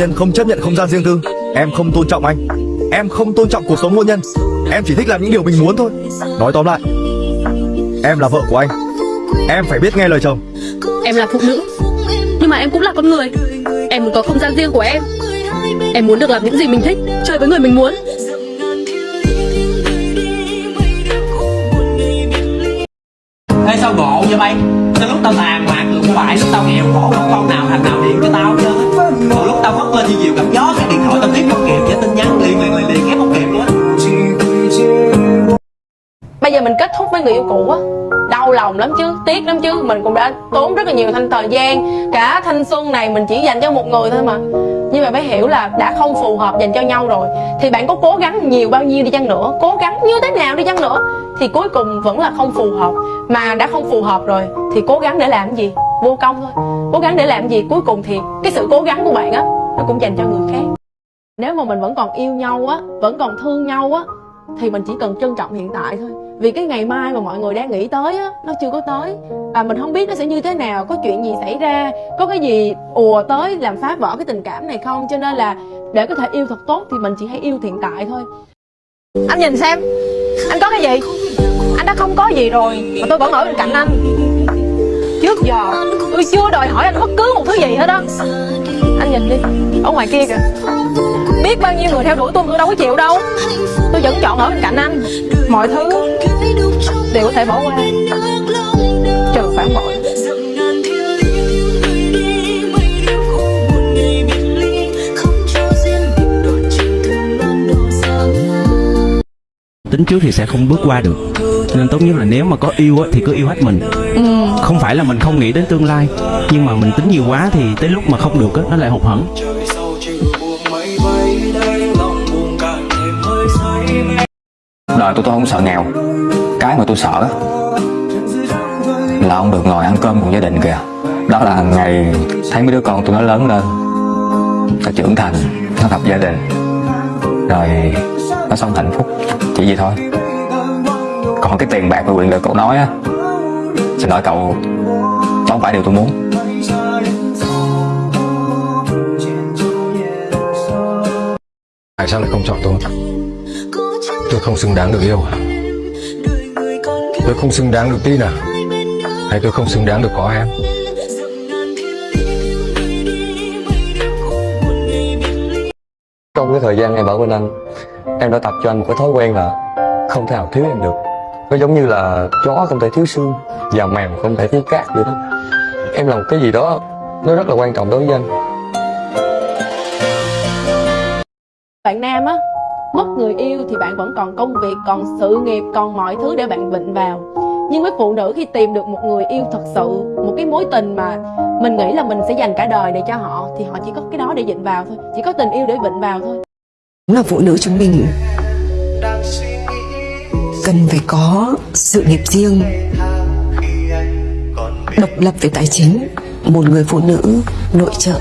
nhân không chấp nhận không gian riêng tư. Em không tôn trọng anh. Em không tôn trọng cuộc sống hôn nhân. Em chỉ thích làm những điều mình muốn thôi. Nói tóm lại Em là vợ của anh. Em phải biết nghe lời chồng. Em là phụ nữ. Nhưng mà em cũng là con người. Em muốn có không gian riêng của em. Em muốn được làm những gì mình thích Chơi với người mình muốn. Ê sao ngộ vậy bay Tới lúc tao tàn được không phải Lúc tao nghèo khổ không con nào thằng nào điện cho tao hết một lúc tao mất lên như diều gặp gió Cái điện thoại tao tiếp không kịp Với tin nhắn liền liền liền liền ghép không kịp luôn Bây giờ mình kết thúc với người yêu cũ á. Đau lòng lắm chứ, tiếc lắm chứ. Mình cũng đã tốn rất là nhiều thanh thời gian. Cả thanh xuân này mình chỉ dành cho một người thôi mà. Nhưng mà phải hiểu là đã không phù hợp dành cho nhau rồi. Thì bạn có cố gắng nhiều bao nhiêu đi chăng nữa? Cố gắng như thế nào đi chăng nữa? Thì cuối cùng vẫn là không phù hợp. Mà đã không phù hợp rồi Thì cố gắng để làm gì? Vô công thôi. Cố gắng để làm gì, Cuối cùng thì cái sự cố gắng của bạn á, Nó cũng dành cho người khác. Nếu mà mình vẫn còn yêu nhau á, Vẫn còn thương nhau á, thì mình chỉ cần trân trọng hiện tại thôi. Vì cái ngày mai mà mọi người đang nghĩ tới á, nó chưa có tới. Và mình không biết nó sẽ như thế nào, có chuyện gì xảy ra, có cái gì ùa tới làm phá vỡ cái tình cảm này không? Cho nên là để có thể yêu thật tốt thì mình chỉ hãy yêu hiện tại thôi. Anh nhìn xem, anh có cái gì? Anh đã không có gì rồi, mà tôi vẫn ở bên cạnh anh trước giờ. Tôi chưa đòi hỏi anh bất cứ một thứ gì hết á. Anh nhìn đi, ở ngoài kia kìa. Biết bao nhiêu người theo đuổi tôi mà tôi đâu có chịu đâu. Tôi vẫn chọn ở bên cạnh anh. Mọi thứ đều có thể bỏ qua. Trừ phản bội. Tính trước thì sẽ không bước qua được nên tốt nhất là nếu mà có yêu á, thì cứ yêu hết mình. Không phải là mình không nghĩ đến tương lai nhưng mà mình tính nhiều quá thì tới lúc mà không được á, nó lại hụt hẫng. Đời tôi tôi không sợ nghèo. Cái mà tôi sợ á, Là không được ngồi ăn cơm cùng gia đình kìa. Đó là ngày thấy mấy đứa con tôi nó lớn lên Nó trưởng thành Nó lập gia đình. Rồi nó sống hạnh phúc Chỉ vậy thôi Còn cái tiền bạc và quyền lực cậu nói á Xin lỗi cậu Đó không phải điều tôi muốn. Tại sao lại không chọn tôi? Tôi không xứng đáng được yêu. À? Tôi không xứng đáng được tin à? Hay tôi không xứng đáng được có em? Trong cái thời gian em ở bên anh Em đã tập cho anh một cái thói quen là Không thể nào thiếu em được Nó giống như là chó không thể thiếu xương Và mèo không thể thiếu cát vậy đó Em làm cái gì đó Nó rất là quan trọng đối với anh. Bạn nam á mất người yêu thì bạn vẫn còn công việc còn sự nghiệp còn mọi thứ để bạn vịnh vào. Nhưng với phụ nữ khi tìm được một người yêu thật sự một cái mối tình mà mình nghĩ là mình sẽ dành cả đời để cho họ thì họ chỉ có cái đó để vịnh vào thôi chỉ có tình yêu để vịnh vào thôi. Đúng là phụ nữ chúng mình cần phải có sự nghiệp riêng, độc lập về tài chính. Một người phụ nữ nội trợ,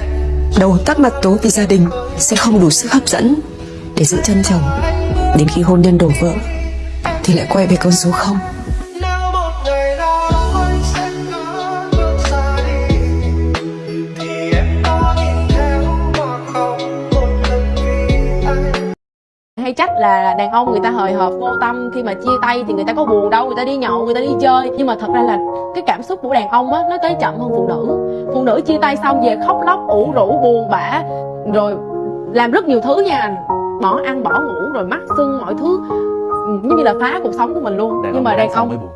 đầu tắt mặt tối vì gia đình, sẽ không đủ sức hấp dẫn để giữ chân chồng. Đến khi hôn nhân đổ vỡ, thì lại quay về con số không. Hay trách là đàn ông người ta hời hợt vô tâm khi mà chia tay thì người ta có buồn đâu người ta đi nhậu người ta đi chơi. Nhưng mà thật ra là cái cảm xúc của đàn ông á nó tới chậm hơn phụ nữ. Phụ nữ chia tay xong về khóc lóc ủ rũ buồn bã rồi làm rất nhiều thứ nha bỏ ăn bỏ ngủ rồi mắt sưng mọi thứ. Giống như là phá cuộc sống của mình luôn. Nhưng mà đàn ông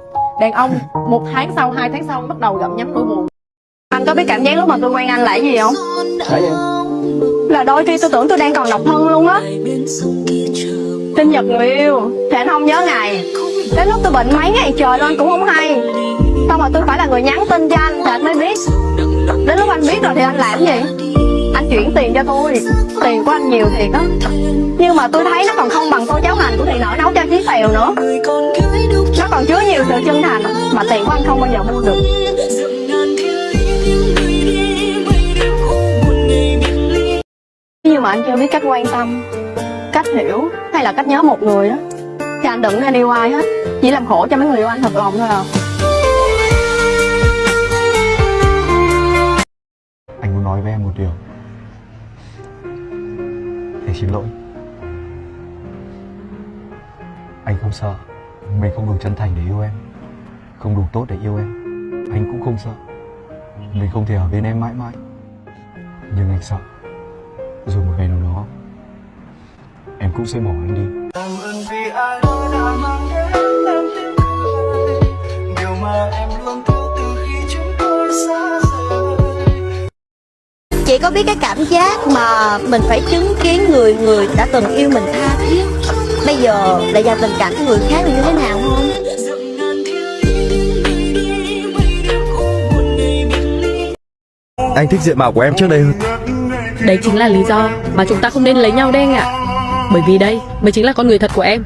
đàn ông một tháng sau hai tháng sau bắt đầu gặp nhắm nỗi buồn. Anh có biết cảm giác lúc mà tôi quen anh là cái gì không? Em là đôi khi tôi tưởng tôi đang còn độc thân luôn á. Sinh nhật người yêu, Thì anh không nhớ ngày. Đến lúc tôi bệnh mấy ngày trời luôn anh cũng không hay. Xong rồi tôi phải là người nhắn tin cho anh, Thì anh mới biết. Đến lúc anh biết rồi thì anh làm gì? Anh chuyển tiền cho tôi. Tiền của anh nhiều thiệt á. Nhưng mà tôi thấy nó còn không bằng cô cháu hành của thị nở nấu cho chí phèo nữa. Nó còn chứa nhiều sự chân thành Mà tiền của anh không bao giờ mua được. Như mà anh chưa biết cách quan tâm, Cách hiểu Hay là cách nhớ một người đó Thì anh đừng nên yêu ai hết. Chỉ làm khổ cho mấy người yêu anh thật lòng thôi à. Anh muốn nói với em một điều. Để xin lỗi. Anh không sợ. Mình không đủ chân thành để yêu em. Không đủ tốt để yêu em. Anh cũng không sợ. Mình không thể ở bên em mãi mãi. Nhưng anh sợ. Rồi một ngày nào đó Em cũng sẽ bỏ anh đi. Cảm ơn vì ai đó đã mang đến em tiếng cười Điều mà em luôn thiếu từ khi chúng tôi xa rời. Chị có biết cái cảm giác mà mình phải chứng kiến người người đã từng yêu mình tha thiết? Bây giờ lại dành tình cảm cho người khác là như thế nào không? Anh thích diện mạo của em trước đây hơn Đấy chính là lý do mà chúng ta không nên lấy nhau đấy anh ạ. Bởi vì đây, mới chính là con người thật của em.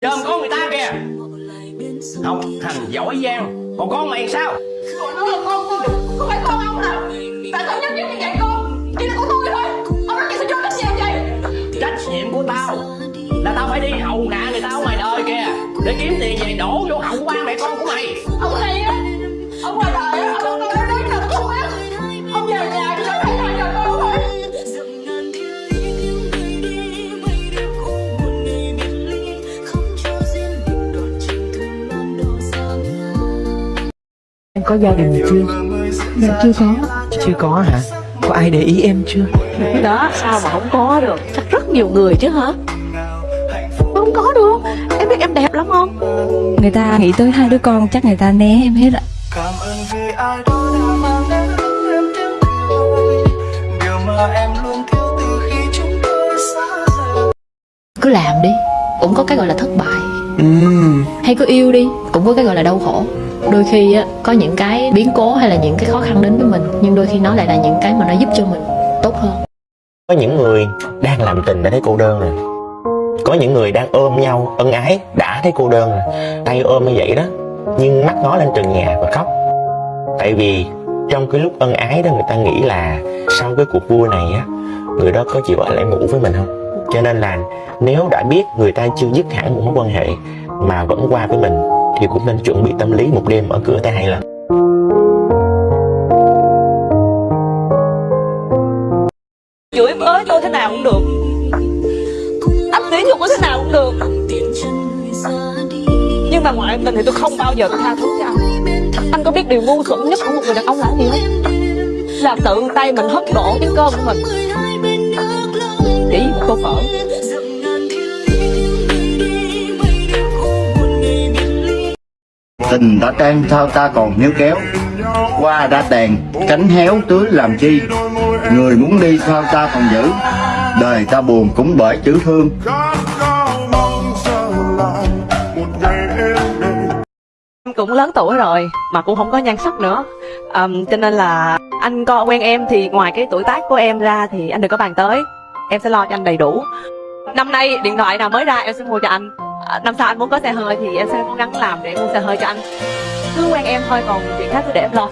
Chơm con người ta kìa. Học thằng giỏi giang. Còn con mày sao? Có gia đình chưa? Dạ chưa có. Chưa có hả? Có ai để ý em chưa? Đó sao mà không có được? Chắc rất nhiều người chứ hả? Không có được. Em biết em đẹp lắm không? Người ta nghĩ tới hai đứa con chắc người ta né em hết ạ. Cảm ơn vì ai đó đã mang đến em tiếng cười. Điều mà em luôn thiếu từ khi chúng tôi xa rời. Cứ làm đi Cũng có cái gọi là thất bại. Hay cứ yêu đi Cũng có cái gọi là đau khổ Đôi khi á, có những cái biến cố hay là những cái khó khăn đến với mình Nhưng đôi khi nó lại là những cái mà nó giúp cho mình tốt hơn. Có những người đang làm tình đã thấy cô đơn rồi. Có những người đang ôm nhau ân ái đã thấy cô đơn rồi. Tay ôm như vậy đó Nhưng mắt ngó lên trần nhà và khóc. Tại vì trong cái lúc ân ái đó người ta nghĩ là Sau cái cuộc vui này á Người đó có chịu ở lại ngủ với mình không? Cho nên là nếu đã biết người ta chưa dứt hẳn một mối quan hệ Mà vẫn qua với mình thì cũng nên chuẩn bị tâm lý một đêm ở cửa tay là Chửi bới tôi thế nào cũng được. Ấp tiếng tôi thế nào cũng được. Nhưng mà ngoại tình thì tôi không bao giờ tôi tha thứ cho anh. Anh có biết điều ngu xuẩn nhất của một người đàn ông là gì không? Là tự tay mình hất đổ cái cơm của mình. Chỉ một tô phở Tình đã tan sao ta còn níu kéo. Qua đã tàn cánh héo tưới làm chi? Người muốn đi sao ta còn giữ. Đời ta buồn cũng bởi chữ thương. Em cũng lớn tuổi rồi mà cũng không có nhan sắc nữa. Um, cho nên là anh co quen em thì ngoài cái tuổi tác của em ra thì anh đừng có bàn tới. Em sẽ lo cho anh đầy đủ. Năm nay điện thoại nào mới ra em sẽ mua cho anh. Ờ, năm sau anh muốn có xe hơi thì em sẽ cố gắng làm để mua xe hơi cho anh. Cứ quen em thôi, còn chuyện khác cứ để em lo.